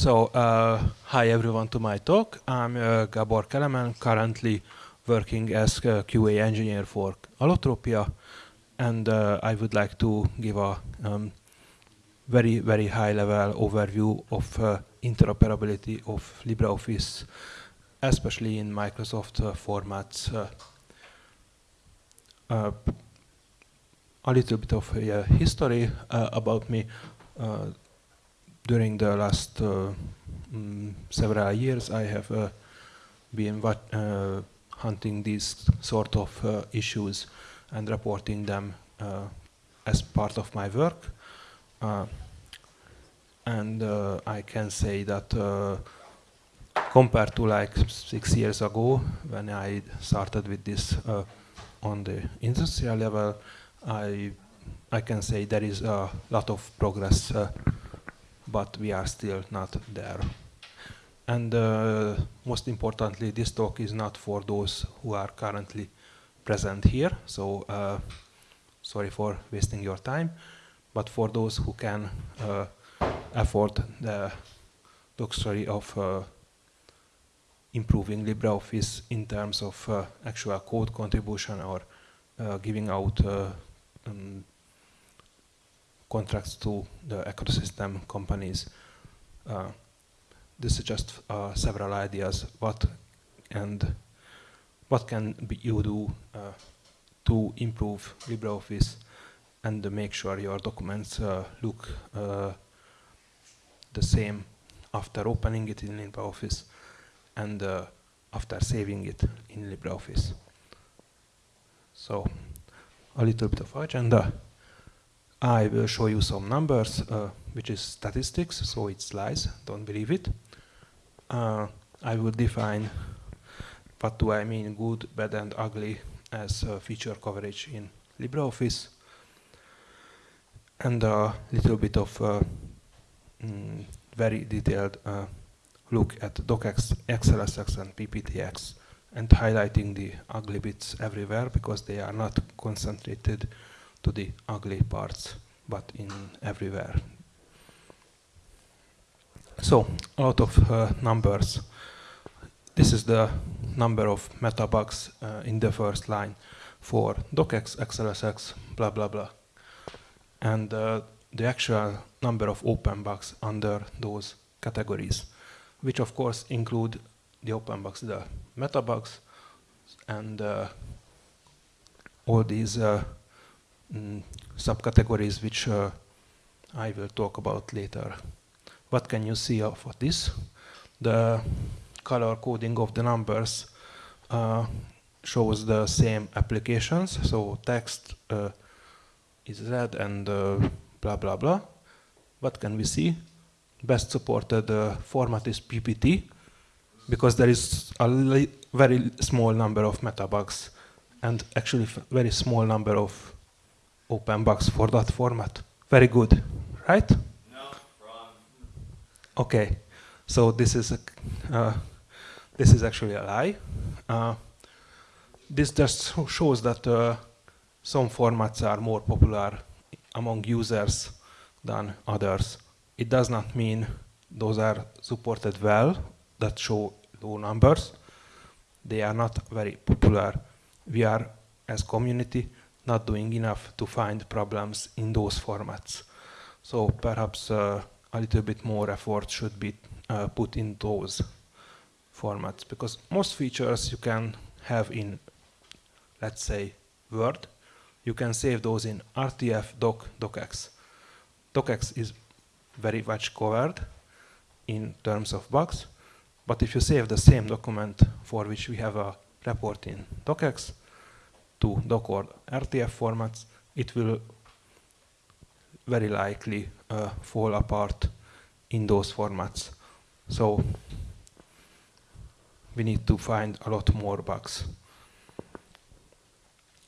So, uh, hi everyone to my talk. I'm uh, Gabor Kelemen, currently working as QA engineer for Allotropia, and uh, I would like to give a um, very, very high-level overview of uh, interoperability of LibreOffice, especially in Microsoft uh, formats. Uh, a little bit of a history about me during the last uh, mm, several years, I have uh, been uh, hunting these sort of issues and reporting them as part of my work. and I can say that compared to like six years ago when I started with this uh, on the industrial level, I I can say there is a lot of progress uh, but we are still not there. And uh, most importantly, this talk is not for those who are currently present here, so uh, sorry for wasting your time, but for those who can uh, afford the luxury of uh, improving LibreOffice in terms of uh, actual code contribution or uh, giving out um, contracts to the ecosystem companies. Uh, this is just uh, several ideas what and what can you do uh, to improve LibreOffice and make sure your documents uh, look uh, the same after opening it in LibreOffice and uh, after saving it in LibreOffice. So a little bit of agenda. I will show you some numbers, uh, which is statistics, so it's lies, don't believe it. Uh, I will define what do I mean good, bad and ugly as uh, feature coverage in LibreOffice. And a little bit of uh, mm, very detailed uh, look at docx, XLSX and PPTX and highlighting the ugly bits everywhere because they are not concentrated to the ugly parts, but in everywhere. So, a lot of uh, numbers. This is the number of metabugs uh, in the first line for docx, XLSX, blah, blah, blah. And uh, the actual number of open bugs under those categories, which of course include the open bugs, the metabugs, and uh, all these uh, mm, subcategories which uh, I will talk about later. What can you see of this? The color coding of the numbers uh, shows the same applications. So text uh, is red and uh, blah blah blah. What can we see? Best supported uh, format is PPT because there is a very small number of metabugs and actually very small number of open bugs for that format. Very good, right? No, wrong. Okay, so this is a, uh, this is actually a lie. Uh, this just shows that uh, some formats are more popular among users than others. It does not mean those are supported well, that show low numbers. They are not very popular. We are, as community, not doing enough to find problems in those formats. So perhaps uh, a little bit more effort should be uh, put in those formats because most features you can have in, let's say, Word. You can save those in RTF, Doc, DocX. DocX is very much covered in terms of bugs, but if you save the same document for which we have a report in DocX, to doc or RTF formats, it will very likely uh, fall apart in those formats. So we need to find a lot more bugs.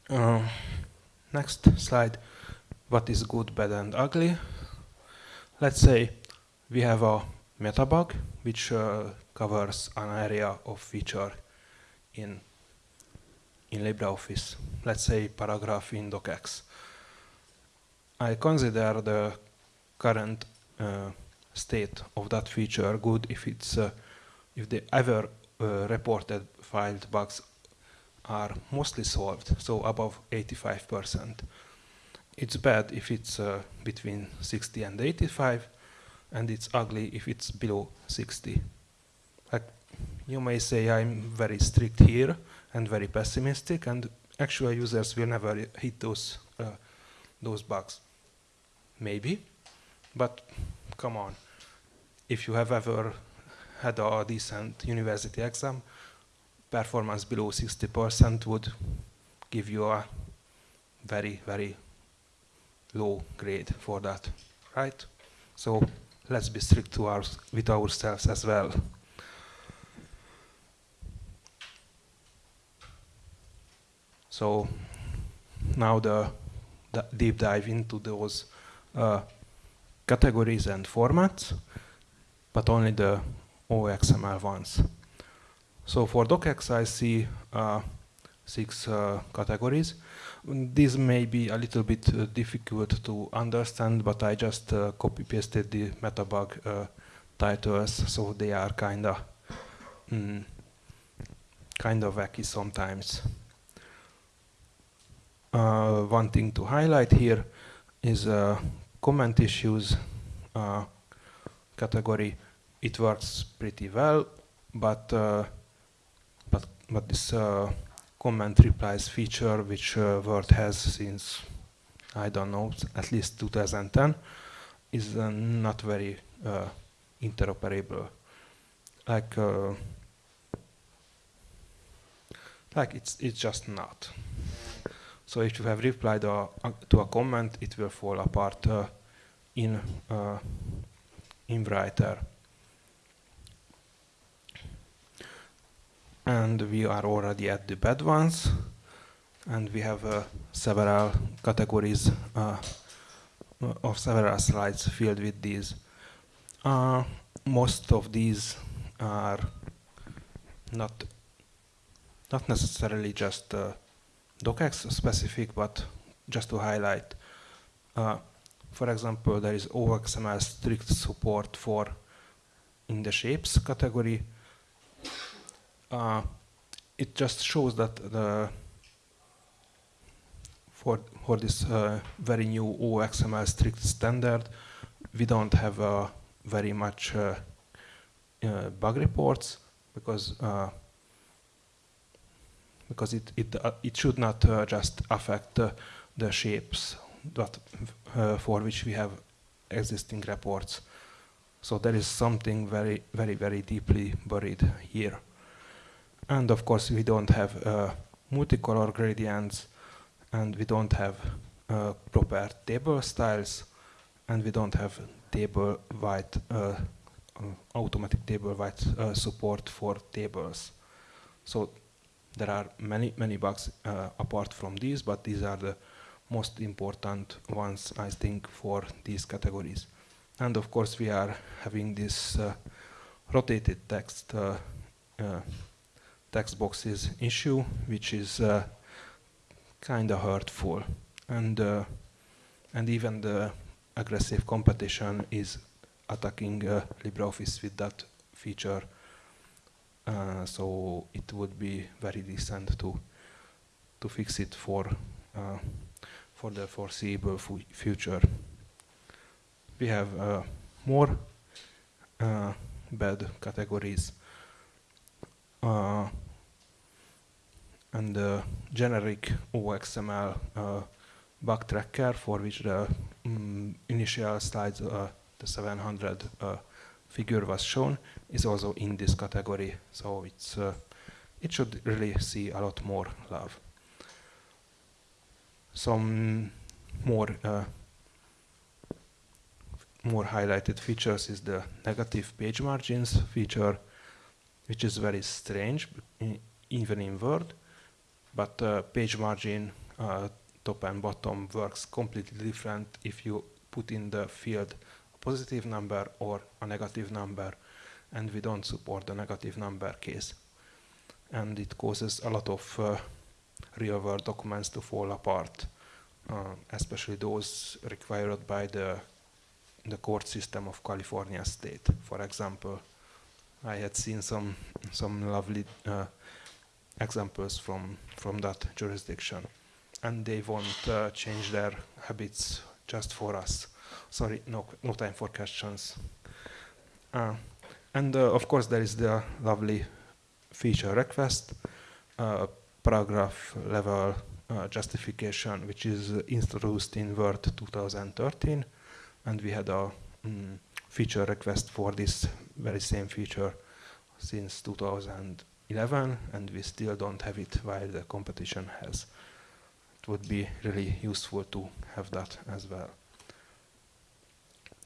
Uh, next slide. What is good, bad and ugly? Let's say we have a metabug which uh, covers an area of feature in in LibreOffice, let's say paragraph in docx. I consider the current uh, state of that feature good if it's uh, if the ever uh, reported filed bugs are mostly solved, so above 85%. It's bad if it's uh, between 60 and 85, and it's ugly if it's below 60. Like you may say I'm very strict here and very pessimistic, and actual users will never hit those uh, those bugs. Maybe, but come on. If you have ever had a decent university exam, performance below 60% would give you a very, very low grade for that, right? So let's be strict to our, with ourselves as well. So now the, the deep dive into those uh, categories and formats, but only the OXML ones. So for docx I see uh, six uh, categories. This may be a little bit uh, difficult to understand, but I just uh, copy pasted the metabug uh, titles, so they are kind of mm, kind of wacky sometimes. Uh, one thing to highlight here is comment issues category. It works pretty well, but but but this comment replies feature which uh, Word has since, I don't know, at least 2010, is uh, not very uh, interoperable. Like, uh, like it's, it's just not. So if you have replied a, to a comment, it will fall apart uh, in, uh, in Writer. and we are already at the bad ones and we have uh, several categories uh, of several slides filled with these. Uh, most of these are not not necessarily just uh, docx specific, but just to highlight. Uh, for example, there is OXML strict support for in the shapes category, uh, it just shows that the for for this uh, very new OXML strict standard, we don't have uh, very much uh, uh, bug reports because because it it it should not just affect the shapes that for which we have existing reports. So there is something very very very deeply buried here. And of course, we don't have uh, multicolor gradients, and we don't have uh, proper table styles, and we don't have table width uh, uh automatic table width uh, support for tables. So there are many many bugs uh, apart from these, but these are the most important ones I think for these categories. And of course, we are having this rotated text text boxes issue, which is uh, kind of hurtful. And, uh, and even the aggressive competition is attacking uh, LibreOffice with that feature. Uh, so it would be very decent to, to fix it for, uh, for the foreseeable future. We have uh, more bad categories. Uh, and the generic OXML uh, bug tracker for which the um, initial slides, uh, the 700 uh, figure was shown, is also in this category. So it's uh, it should really see a lot more love. Some more uh, more highlighted features is the negative page margins feature, which is very strange, even in Word but uh, page margin uh, top and bottom works completely different if you put in the field positive number or a negative number and we don't support the negative number case and it causes a lot of uh, real world documents to fall apart uh, especially those required by the the court system of California state, for example. I had seen some some lovely uh, examples from from that jurisdiction, and they won't uh, change their habits just for us. Sorry, no no time for questions. Uh, and uh, of course, there is the lovely feature request, uh, paragraph level uh, justification, which is introduced in Word 2013, and we had a mm, feature request for this very same feature since 2011, and we still don't have it while the competition has. It would be really useful to have that as well.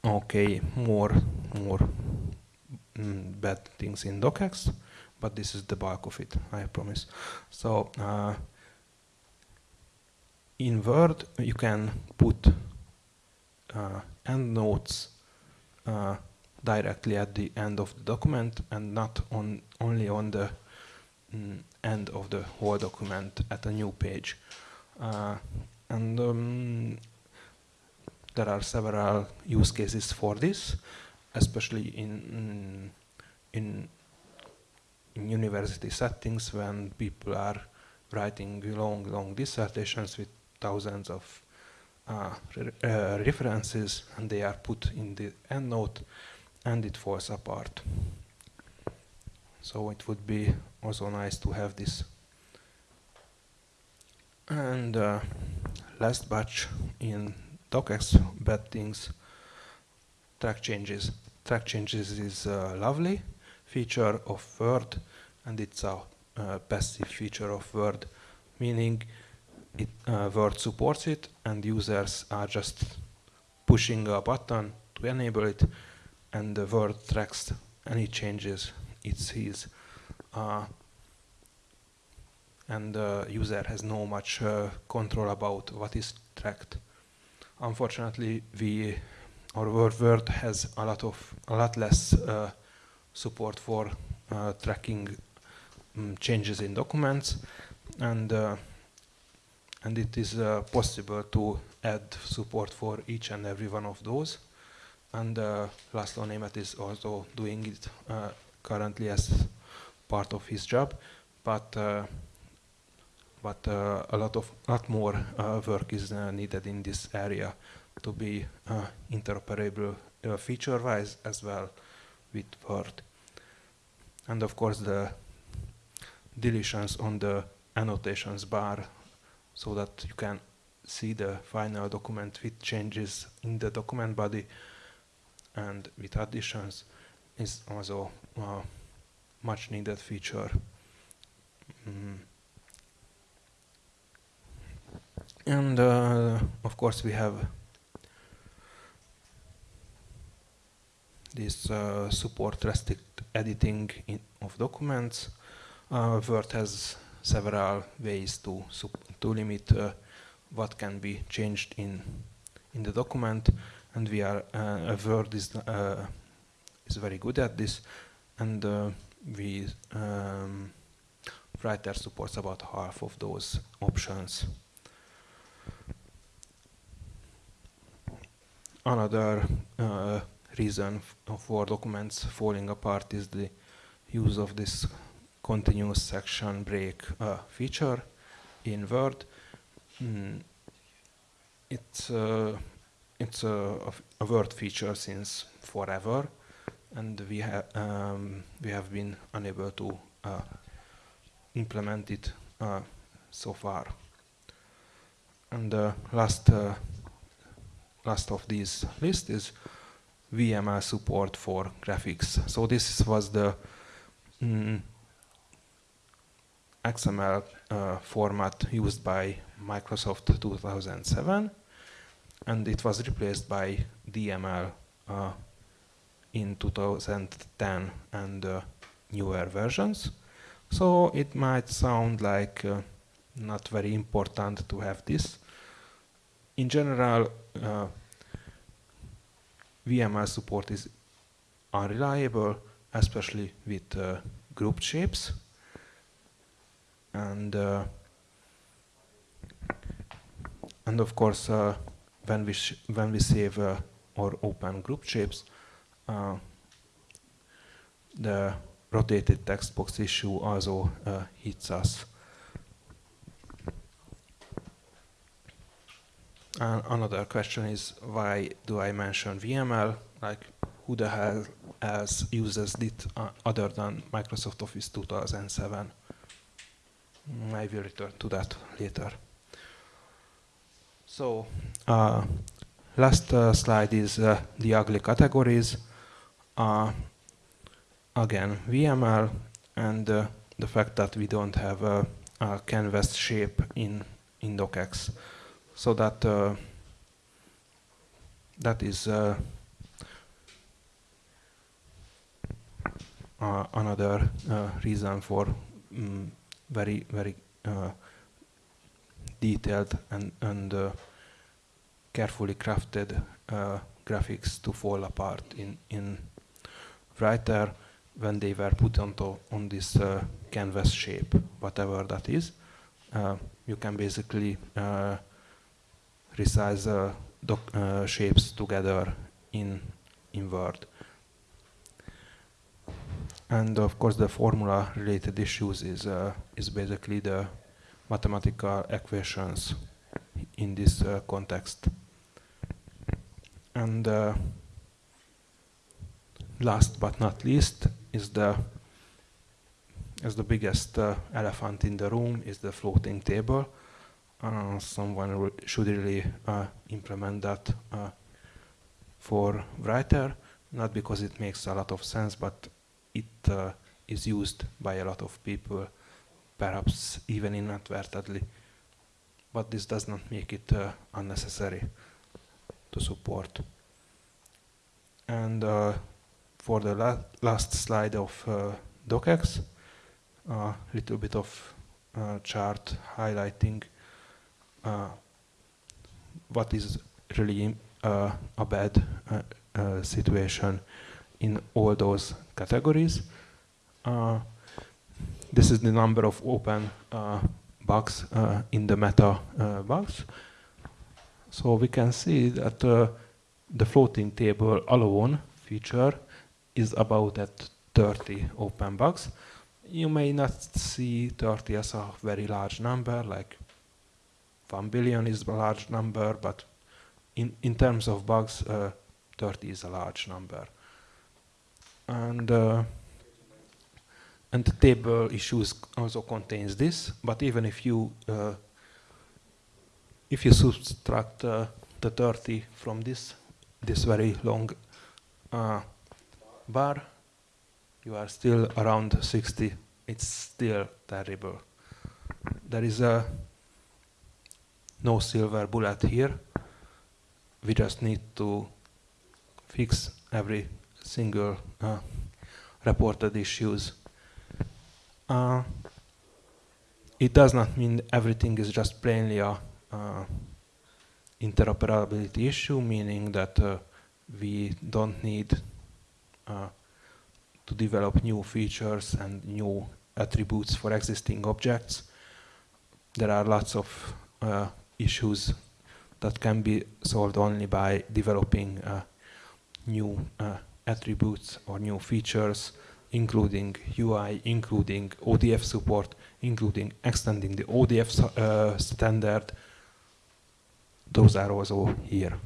Okay, more, more mm, bad things in docx, but this is the bulk of it, I promise. So uh, in Word, you can put uh, endnotes uh, directly at the end of the document and not on only on the mm, end of the whole document at a new page. Uh, and um, there are several use cases for this, especially in, in, in university settings when people are writing long, long dissertations with thousands of uh, re uh, references and they are put in the endnote and it falls apart. So it would be also nice to have this. And uh, last batch in docx bad things, track changes. Track changes is a lovely feature of Word and it's a uh, passive feature of Word, meaning it, uh, Word supports it and users are just pushing a button to enable it and the Word tracks any changes it sees. Uh, and the user has no much uh, control about what is tracked. Unfortunately, we our world has a lot of a lot less uh, support for uh, tracking um, changes in documents, and uh, and it is uh, possible to add support for each and every one of those. And uh, Laszlo Németh is also doing it uh, currently as part of his job, but uh, but uh, a lot of lot more uh, work is uh, needed in this area to be interoperable feature-wise as well with Word. And of course the deletions on the annotations bar so that you can see the final document with changes in the document body and with additions is also a much needed feature. Mm. And uh, of course we have this uh, support restrict editing of documents. Uh, Word has several ways to to limit uh, what can be changed in in the document, and we are uh, Word is uh, is very good at this, and we um, writer supports about half of those options. Another uh, reason for documents falling apart is the use of this continuous section break uh, feature in Word. Mm, it's uh, it's a, a, Word feature since forever, and we have um, we have been unable to uh, implement it uh, so far. And the last uh, last of these list is VML support for graphics. So this was the mm, XML uh, format used by Microsoft 2007 and it was replaced by DML uh, in 2010 and uh, newer versions. So it might sound like uh, not very important to have this. In general, uh, VML support is unreliable, especially with uh, group shapes and uh, and of course uh, when we when we save uh, or open group shapes. Uh, the rotated text box issue also hits us. And another question is why do I mention VML? Like who the hell else uses it uh, other than Microsoft Office 2007? I will return to that later. So uh, last uh, slide is uh, the ugly categories. Uh, again, VML and uh, the fact that we don't have a, a canvas shape in, in docx. So that uh, that is uh, uh, another uh, reason for um, very very uh, detailed and and carefully crafted graphics to fall apart in in Writer when they were put onto on this uh, canvas shape, whatever that is. Uh, you can basically uh, resize uh, shapes together in in Word. And of course, the formula-related issues is uh, is basically the mathematical equations in this uh, context. And last but not least, is the is the biggest uh, elephant in the room is the floating table. Uh, someone should really uh, implement that uh, for writer, not because it makes a lot of sense, but it uh, is used by a lot of people, perhaps even inadvertently. But this does not make it uh, unnecessary to support. And for the la last slide of docx, a little bit of chart highlighting what is really uh, a bad uh, uh, situation in all those categories. this is the number of open bugs in the meta bugs. So we can see that the floating table alone feature is about at 30 open bugs. You may not see 30 as a very large number, like 1 billion is a large number, but in, in terms of bugs, uh, 30 is a large number. And, uh, and the table issues also contains this, but even if you uh, if you subtract uh, the 30 from this this very long uh, bar, you are still around 60. It's still terrible. There is a no silver bullet here. We just need to fix every single uh, reported issues. Uh, it does not mean everything is just plainly a uh, interoperability issue, meaning that uh, we don't need uh, to develop new features and new attributes for existing objects. There are lots of uh, issues that can be solved only by developing uh, new uh, attributes or new features, including UI, including ODF support, including extending the ODF uh, standard. Those are also here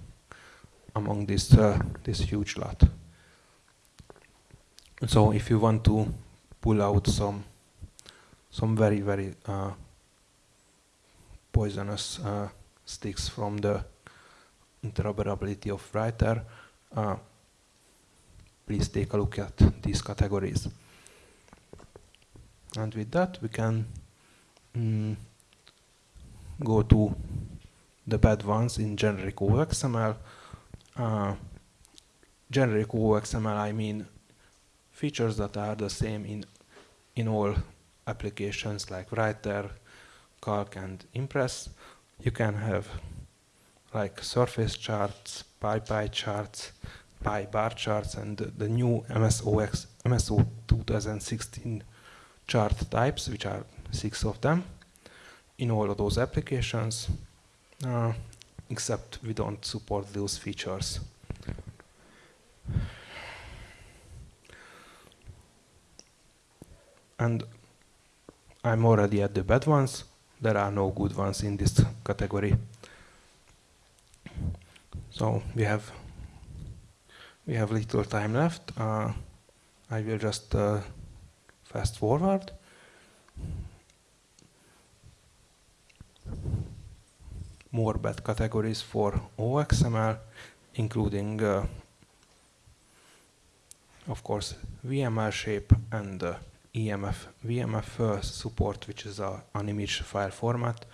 among this, uh, this huge lot. So if you want to pull out some some very very uh, poisonous uh, sticks from the interoperability of writer, uh, please take a look at these categories. And with that, we can mm, go to the bad ones in generic OXML. Uh, generic OXML, I mean features that are the same in, in all applications like Writer, Calc and Impress, you can have like surface charts, pie pie charts, pie bar charts, and the, the new MSOX, MSO 2016 chart types, which are six of them, in all of those applications, uh, except we don't support those features. And I'm already at the bad ones. There are no good ones in this category. So we have we have little time left. Uh, I will just uh, fast forward. More bad categories for OXML, including, uh, of course, VML shape and uh, EMF, VMF uh, support, which is a, an image file format,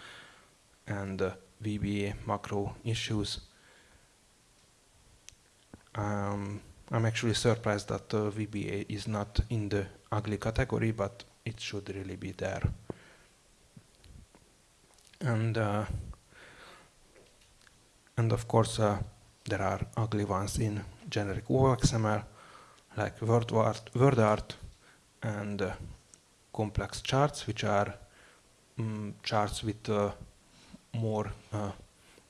and uh, VBA macro issues. Um, I'm actually surprised that uh, VBA is not in the ugly category, but it should really be there. And uh, and of course there are ugly ones in generic OXML, like WordArt, WordArt and uh, complex charts, which are um, charts with uh, more uh,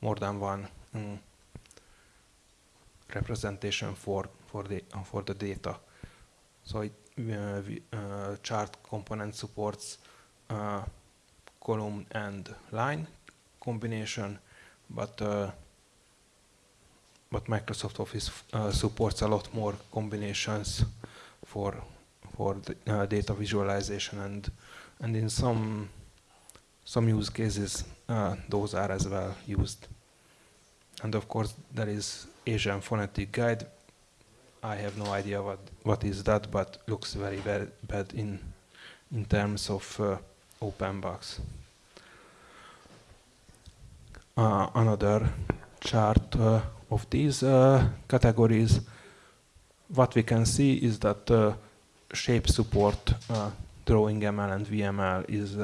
more than one um, representation for for the uh, for the data. So it, uh, we, chart component supports column and line combination, but but Microsoft Office supports a lot more combinations for for the, data visualization and and in some some use cases those are as well used. And of course there is Asian phonetic guide. I have no idea what, what is that, but looks very, very bad in, in terms of uh, open box. Uh, another chart uh, of these uh, categories, what we can see is that uh, shape support, uh, drawing ML and VML is,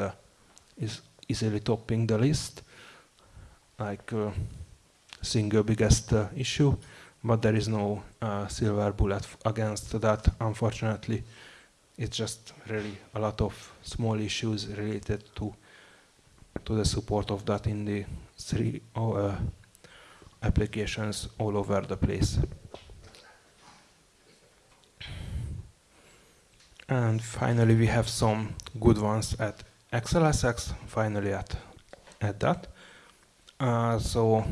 is easily topping the list. Like single biggest uh, issue, but there is no uh, silver bullet against that, unfortunately. It's just really a lot of small issues related to to the support of that in the three uh, applications all over the place. And finally, we have some good ones at XLSX, finally at, at that. Uh, so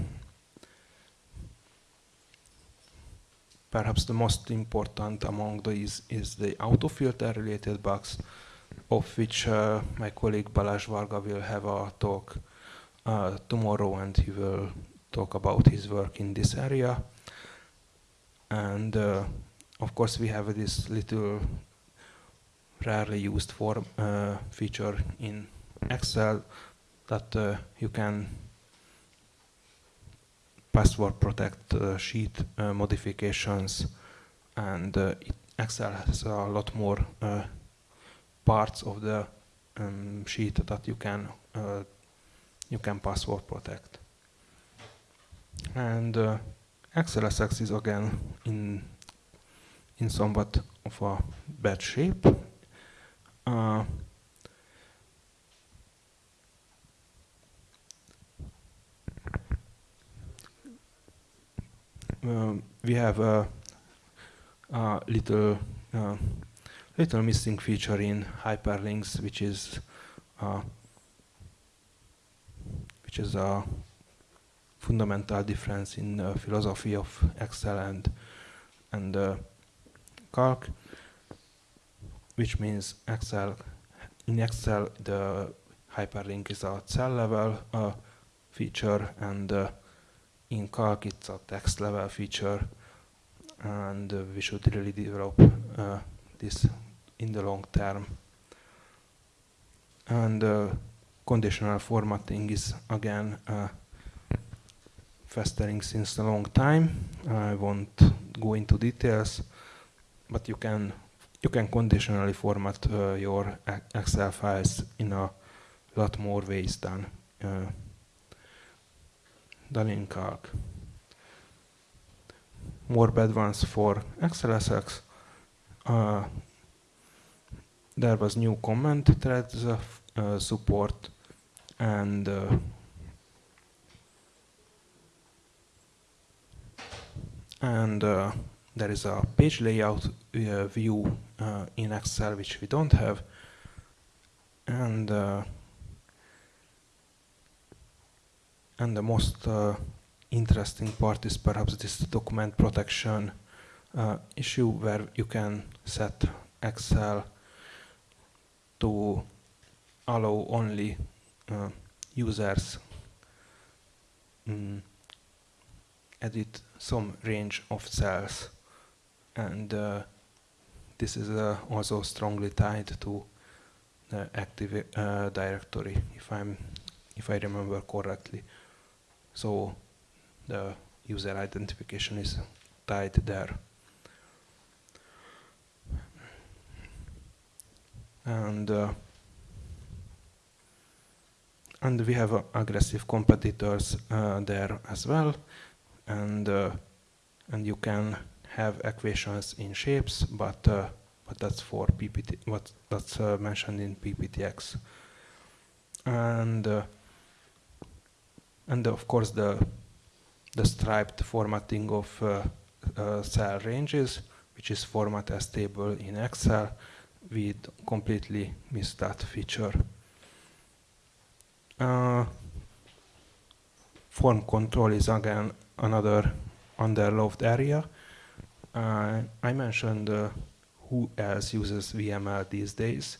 Perhaps the most important among these is the autofilter related bugs, of which uh, my colleague Balázs Varga will have a talk uh, tomorrow and he will talk about his work in this area. And uh, of course we have this little rarely used form uh, feature in Excel that uh, you can password protect uh, sheet uh, modifications and uh, Excel has a lot more parts of the um, sheet that you can you can password protect. And uh, XLSX is again in in somewhat of a bad shape. Uh, Um, we have a, a little uh, little missing feature in hyperlinks, which is uh, which is a fundamental difference in philosophy of Excel and and uh, Calc, which means Excel in Excel the hyperlink is a cell level uh, feature and uh, in Calc it's a text level feature and uh, we should really develop uh, this in the long term. And uh, conditional formatting is again uh, festering since a long time. I won't go into details, but you can you can conditionally format uh, your Excel files in a lot more ways than uh, than in Calc. More bad ones for XLSX. Uh, there was new comment threads uh, support and uh, and uh, there is a page layout view uh, in Excel which we don't have. And uh, and the most uh, interesting part is perhaps this document protection uh, issue where you can set Excel to allow only uh, users mm, edit some range of cells. And uh, this is uh, also strongly tied to the Active uh, Directory if I'm if I remember correctly. So the user identification is tied there. And uh, and we have uh, aggressive competitors uh, there as well. And uh, and you can have equations in shapes but uh, but that's for PPT what that's uh, mentioned in PPTX and and of course the the striped formatting of cell ranges which is format as table in Excel we completely missed that feature. Uh, form control is again another underloved area. Uh, I mentioned uh, who else uses VML these days.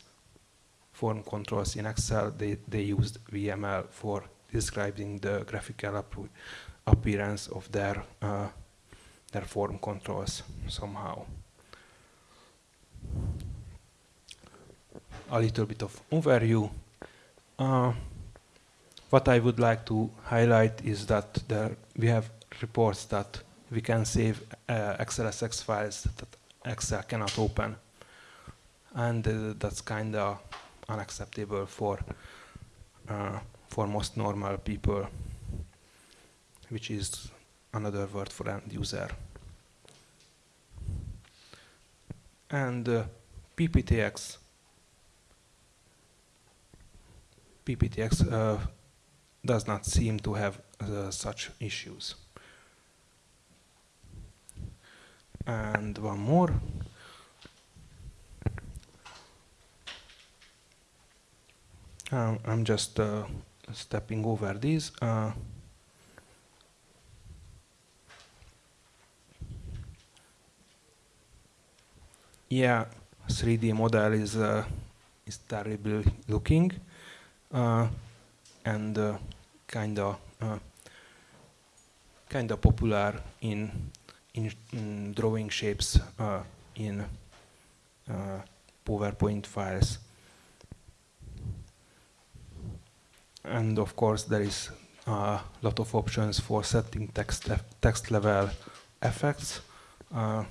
Form controls in Excel, they, they used VML for describing the graphical appearance of their, uh, their form controls somehow. a little bit of overview. Uh, what I would like to highlight is that there we have reports that we can save uh, XLSX files that Excel cannot open. And uh, that's kind of unacceptable for, uh, for most normal people, which is another word for end user. And uh, PPTX PPTX uh, does not seem to have uh, such issues. And one more. Um, I'm just uh, stepping over these. Uh, yeah, 3D model is uh, is terrible looking uh, and kind of kind of popular in in, in drawing shapes in PowerPoint files. And of course, there is a lot of options for setting text text level effects, uh,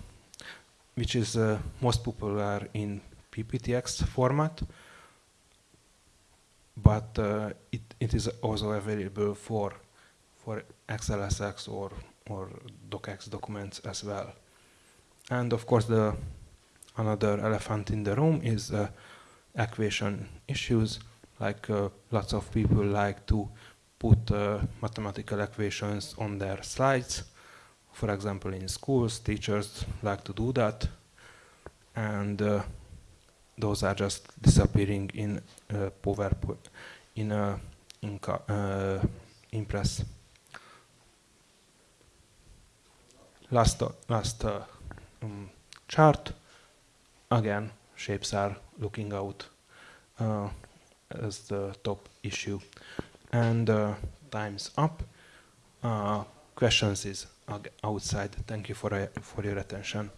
which is uh, most popular in PPTX format but uh, it, it is also available for for XLSX or or docx documents as well. And of course, the another elephant in the room is uh, equation issues. Like uh, lots of people like to put uh, mathematical equations on their slides. For example, in schools, teachers like to do that, and uh, those are just disappearing in uh, PowerPoint, in, in uh, Impress. Last, last uh, um, chart, again, shapes are looking out uh, as the top issue. And uh, time's up. questions is outside. Thank you for, for your attention.